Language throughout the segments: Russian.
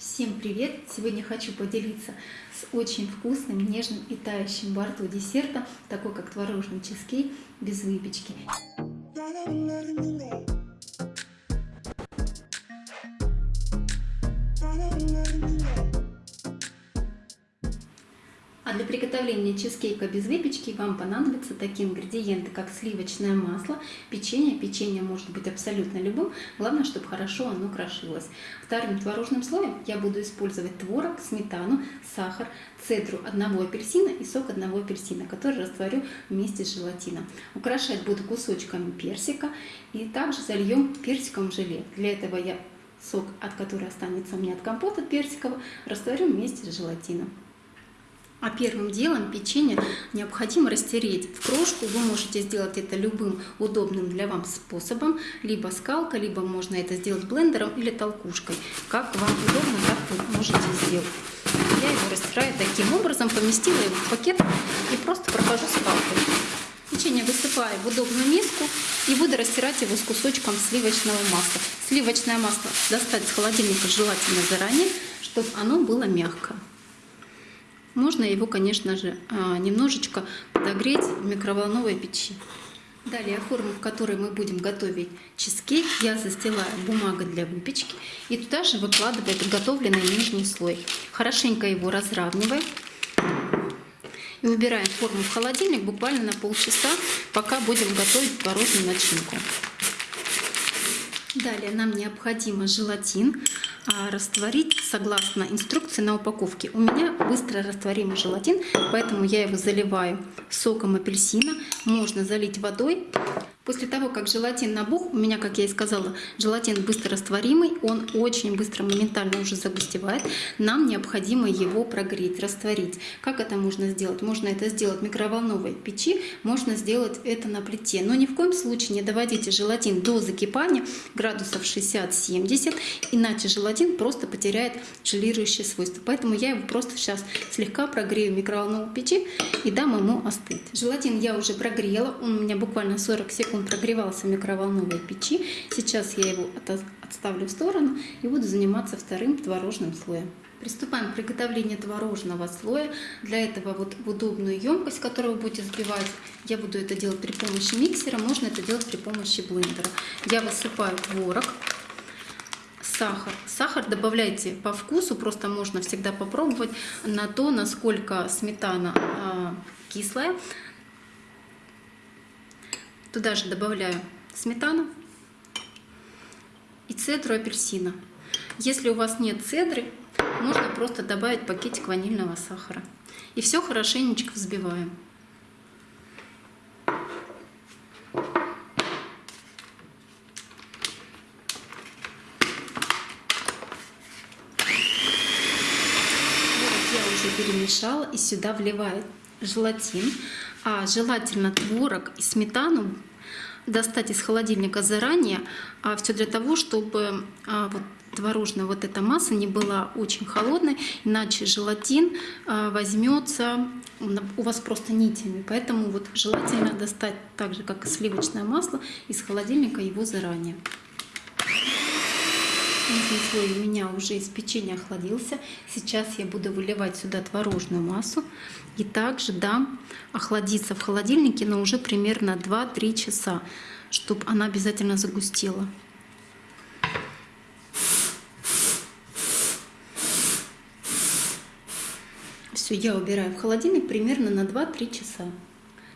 Всем привет! Сегодня хочу поделиться с очень вкусным, нежным и тающим во рту десертом, такой как творожный чизкейк без выпечки. А для приготовления чизкейка без выпечки вам понадобятся такие ингредиенты, как сливочное масло, печенье. Печенье может быть абсолютно любым, главное, чтобы хорошо оно крошилось. Вторым творожным слоем я буду использовать творог, сметану, сахар, цедру одного апельсина и сок одного апельсина, который растворю вместе с желатином. Украшать буду кусочками персика и также зальем персиковым желе. Для этого я сок, от которого останется у меня от компота персикового, растворю вместе с желатином. А первым делом печенье необходимо растереть в крошку. Вы можете сделать это любым удобным для вам способом, либо скалкой, либо можно это сделать блендером или толкушкой. Как вам удобно, так вы можете сделать. Я его растираю таким образом, поместила его в пакет и просто прохожу скалкой. Печенье высыпаю в удобную миску и буду растирать его с кусочком сливочного масла. Сливочное масло достать из холодильника желательно заранее, чтобы оно было мягкое. Можно его, конечно же, а, немножечко подогреть в микроволновой печи. Далее форму, в которой мы будем готовить чизкейк, я застилаю бумагой для выпечки и туда же выкладываю подготовленный нижний слой. Хорошенько его разравниваем и убираем форму в холодильник буквально на полчаса, пока будем готовить творожную начинку. Далее нам необходимо желатин растворить согласно инструкции на упаковке. У меня быстро растворимый желатин, поэтому я его заливаю соком апельсина. Можно залить водой После того, как желатин набух, у меня, как я и сказала, желатин быстро растворимый, он очень быстро, моментально уже загустевает. Нам необходимо его прогреть, растворить. Как это можно сделать? Можно это сделать в микроволновой печи, можно сделать это на плите. Но ни в коем случае не доводите желатин до закипания градусов 60-70, иначе желатин просто потеряет желирующие свойства. Поэтому я его просто сейчас слегка прогрею в микроволновой печи и дам ему остыть. Желатин я уже прогрела, он у меня буквально 40 секунд он прогревался в микроволновой печи. Сейчас я его отставлю в сторону и буду заниматься вторым творожным слоем. Приступаем к приготовлению творожного слоя. Для этого вот в удобную емкость, которую вы будете взбивать, я буду это делать при помощи миксера, можно это делать при помощи блендера. Я высыпаю творог, сахар. Сахар добавляйте по вкусу, просто можно всегда попробовать на то, насколько сметана э, кислая. Туда же добавляю сметану и цедру апельсина. Если у вас нет цедры, можно просто добавить пакетик ванильного сахара. И все хорошенечко взбиваем. я уже перемешала и сюда вливаю желатин а желательно творог и сметану достать из холодильника заранее, а все для того, чтобы а, вот, творожная вот эта масса не была очень холодной, иначе желатин а, возьмется у вас просто нитями. Поэтому вот желательно достать так же, как и сливочное масло, из холодильника его заранее. Нижний слой у меня уже из печенья охладился. Сейчас я буду выливать сюда творожную массу и также дам охладиться в холодильнике, но уже примерно 2-3 часа, чтобы она обязательно загустела. Все, я убираю в холодильник примерно на 2-3 часа.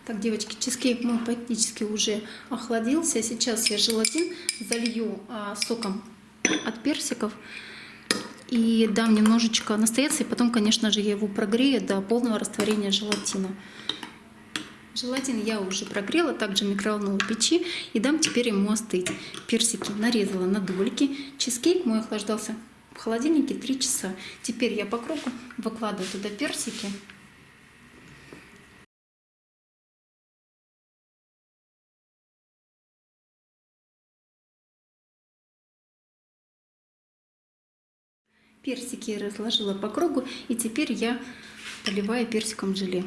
Так, девочки, чизкейк мой практически уже охладился. Сейчас я желатин залью а, соком от персиков. И дам немножечко настояться, и потом, конечно же, я его прогрею до полного растворения желатина. Желатин я уже прогрела, также в микроволновой печи, и дам теперь ему остыть. Персики нарезала на дольки. Чизкейк мой охлаждался в холодильнике 3 часа. Теперь я по кругу выкладываю туда персики. Персики я разложила по кругу, и теперь я поливаю персиком желе.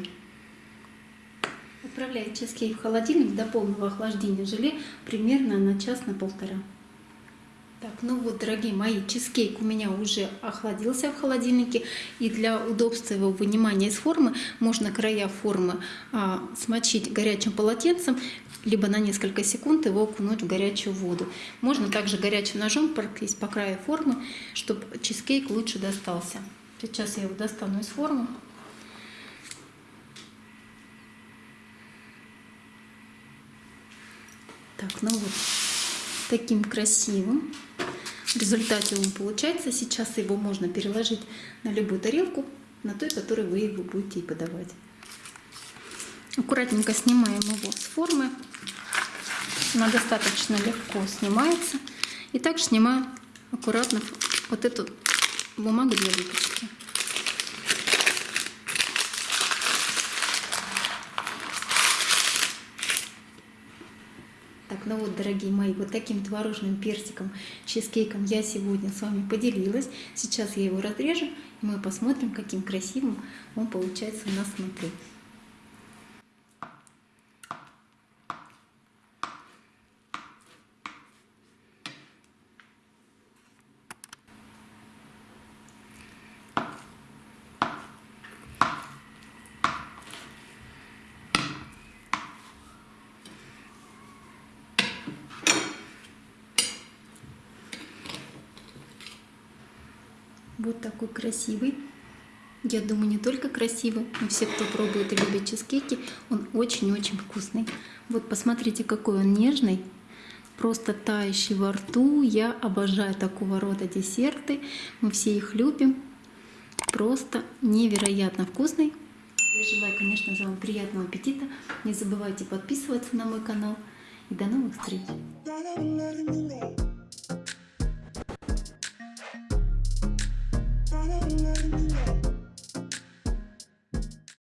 Отправляю чизкейк в холодильник до полного охлаждения желе примерно на час на полтора. Так, ну вот, дорогие мои, чизкейк у меня уже охладился в холодильнике. И для удобства его вынимания из формы можно края формы а, смочить горячим полотенцем, либо на несколько секунд его окунуть в горячую воду. Можно также горячим ножом пройтись по краю формы, чтобы чизкейк лучше достался. Сейчас я его достану из формы. Так, ну вот, таким красивым. В результате он получается. Сейчас его можно переложить на любую тарелку, на той, которой вы его будете подавать. Аккуратненько снимаем его с формы. Она достаточно легко снимается. И также снимаем аккуратно вот эту бумагу для выпечки. Так, ну вот, дорогие мои, вот таким творожным персиком, чизкейком я сегодня с вами поделилась. Сейчас я его разрежу, и мы посмотрим, каким красивым он получается у нас внутри. Вот такой красивый. Я думаю, не только красивый, но все, кто пробует и любит чизкейки, он очень-очень вкусный. Вот посмотрите, какой он нежный, просто тающий во рту. Я обожаю такого рода десерты, мы все их любим. Просто невероятно вкусный. Я желаю, конечно же, вам приятного аппетита. Не забывайте подписываться на мой канал. И до новых встреч!